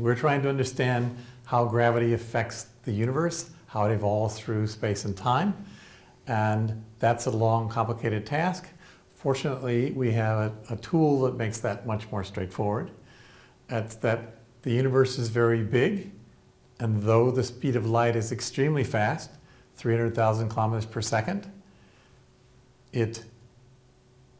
We're trying to understand how gravity affects the universe, how it evolves through space and time. And that's a long, complicated task. Fortunately, we have a, a tool that makes that much more straightforward. It's that the universe is very big, and though the speed of light is extremely fast, 300,000 kilometers per second, it,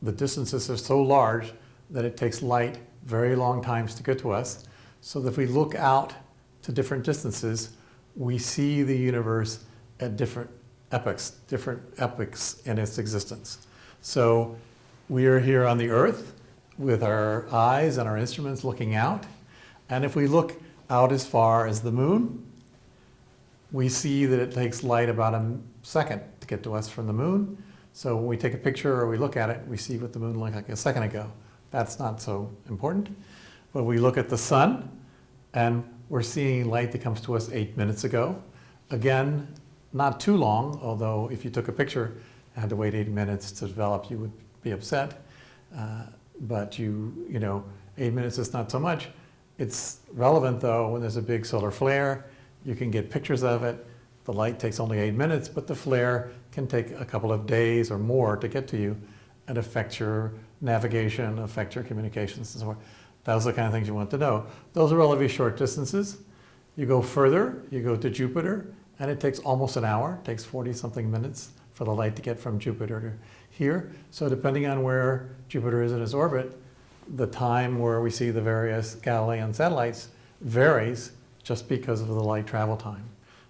the distances are so large that it takes light very long times to get to us. So that if we look out to different distances, we see the universe at different epochs, different epochs in its existence. So we are here on the earth with our eyes and our instruments looking out. And if we look out as far as the moon, we see that it takes light about a second to get to us from the moon. So when we take a picture or we look at it, we see what the moon looked like a second ago. That's not so important. But we look at the sun and we're seeing light that comes to us eight minutes ago. Again, not too long, although if you took a picture and had to wait eight minutes to develop, you would be upset. Uh, but you, you know, eight minutes is not so much. It's relevant though when there's a big solar flare. You can get pictures of it. The light takes only eight minutes, but the flare can take a couple of days or more to get to you and affect your navigation, affect your communications and so forth. Those are the kind of things you want to know. Those are relatively short distances. You go further, you go to Jupiter, and it takes almost an hour. It takes 40 something minutes for the light to get from Jupiter to here. So depending on where Jupiter is in its orbit, the time where we see the various Galilean satellites varies just because of the light travel time.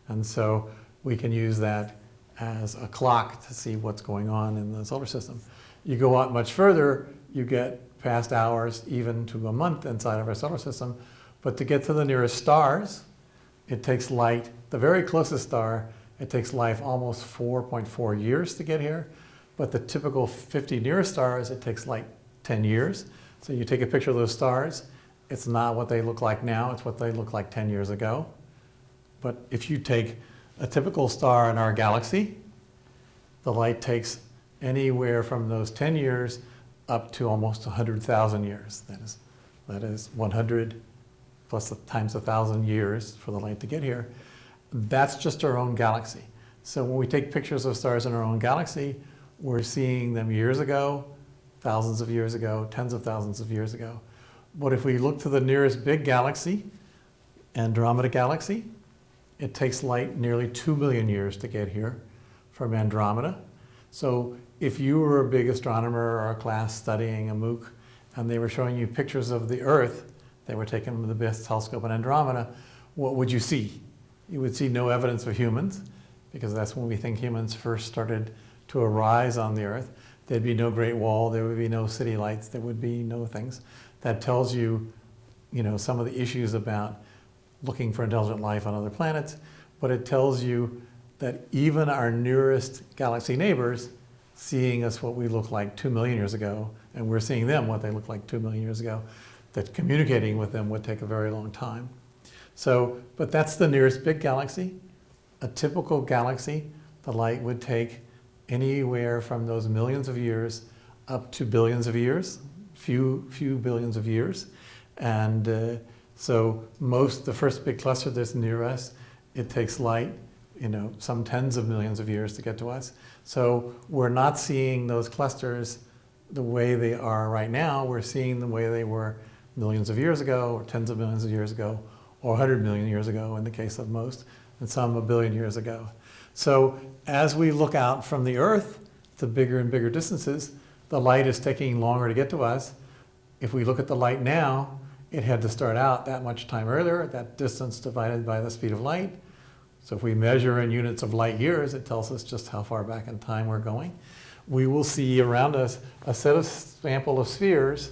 And so we can use that as a clock to see what's going on in the solar system. You go out much further, you get past hours, even to a month inside of our solar system. But to get to the nearest stars, it takes light, the very closest star, it takes life almost 4.4 years to get here. But the typical 50 nearest stars, it takes like 10 years. So you take a picture of those stars, it's not what they look like now, it's what they look like 10 years ago. But if you take a typical star in our galaxy, the light takes anywhere from those 10 years up to almost 100,000 years. That is, that is 100 plus times 1,000 years for the light to get here. That's just our own galaxy. So when we take pictures of stars in our own galaxy, we're seeing them years ago, thousands of years ago, tens of thousands of years ago. But if we look to the nearest big galaxy, Andromeda Galaxy, it takes light nearly 2 million years to get here from Andromeda. So if you were a big astronomer or a class studying a MOOC and they were showing you pictures of the Earth, they were taken with the best telescope in Andromeda, what would you see? You would see no evidence of humans because that's when we think humans first started to arise on the Earth. There'd be no Great Wall, there would be no city lights, there would be no things. That tells you, you know, some of the issues about looking for intelligent life on other planets, but it tells you that even our nearest galaxy neighbors seeing us what we look like two million years ago, and we're seeing them what they look like two million years ago, that communicating with them would take a very long time. So, but that's the nearest big galaxy. A typical galaxy, the light would take anywhere from those millions of years up to billions of years, few, few billions of years. And uh, so most, the first big cluster that's near us, it takes light you know, some tens of millions of years to get to us. So we're not seeing those clusters the way they are right now. We're seeing the way they were millions of years ago, or tens of millions of years ago, or 100 million years ago in the case of most, and some a billion years ago. So as we look out from the Earth to bigger and bigger distances, the light is taking longer to get to us. If we look at the light now, it had to start out that much time earlier, that distance divided by the speed of light. So if we measure in units of light years, it tells us just how far back in time we're going. We will see around us a set of sample of spheres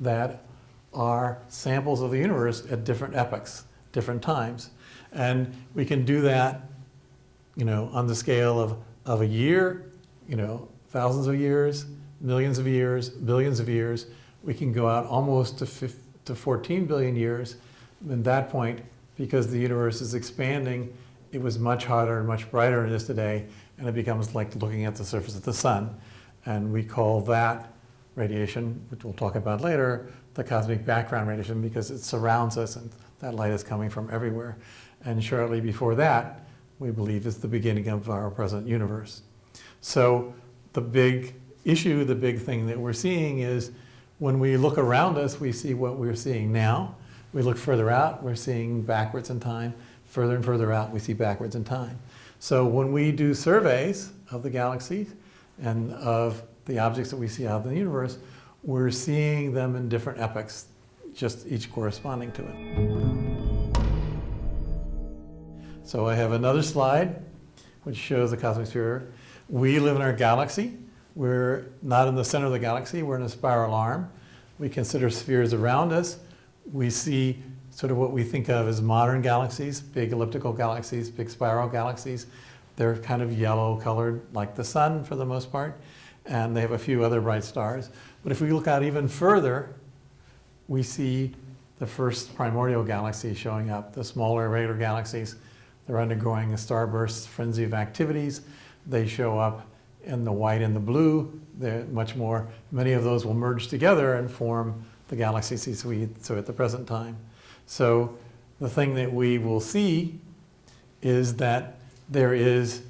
that are samples of the universe at different epochs, different times. And we can do that, you know, on the scale of, of a year, you know, thousands of years, millions of years, billions of years. We can go out almost to, 15, to 14 billion years. At that point, because the universe is expanding, it was much hotter and much brighter than it is today, and it becomes like looking at the surface of the sun. And we call that radiation, which we'll talk about later, the cosmic background radiation because it surrounds us and That light is coming from everywhere. And shortly before that, we believe is the beginning of our present universe. So the big issue, the big thing that we're seeing is when we look around us, we see what we're seeing now. We look further out, we're seeing backwards in time. Further and further out, we see backwards in time. So when we do surveys of the galaxy and of the objects that we see out in the universe, we're seeing them in different epochs, just each corresponding to it. So I have another slide which shows the cosmic sphere. We live in our galaxy. We're not in the center of the galaxy, we're in a spiral arm. We consider spheres around us. We see sort of what we think of as modern galaxies, big elliptical galaxies, big spiral galaxies. They're kind of yellow colored like the sun for the most part, and they have a few other bright stars. But if we look out even further, we see the first primordial galaxies showing up, the smaller irregular galaxies. They're undergoing a starburst frenzy of activities. They show up in the white and the blue. They're much more, many of those will merge together and form the galaxies we so at the present time. So the thing that we will see is that there is,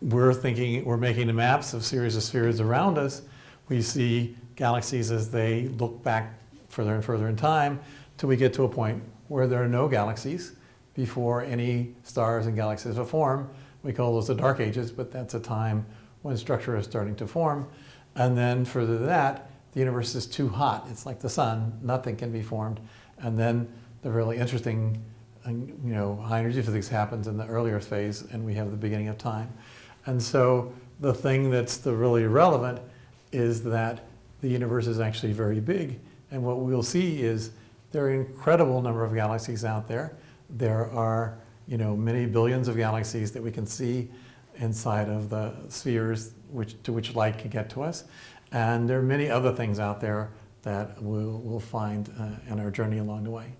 we're thinking, we're making the maps of series of spheres around us. We see galaxies as they look back further and further in time till we get to a point where there are no galaxies before any stars and galaxies will form. We call those the dark ages, but that's a time when structure is starting to form. And then further than that, the universe is too hot. It's like the sun, nothing can be formed. And then the really interesting, you know, high energy physics happens in the earlier phase and we have the beginning of time. And so the thing that's the really relevant is that the universe is actually very big. And what we'll see is there are an incredible number of galaxies out there. There are, you know, many billions of galaxies that we can see inside of the spheres which, to which light can get to us. And there are many other things out there that we'll, we'll find uh, in our journey along the way.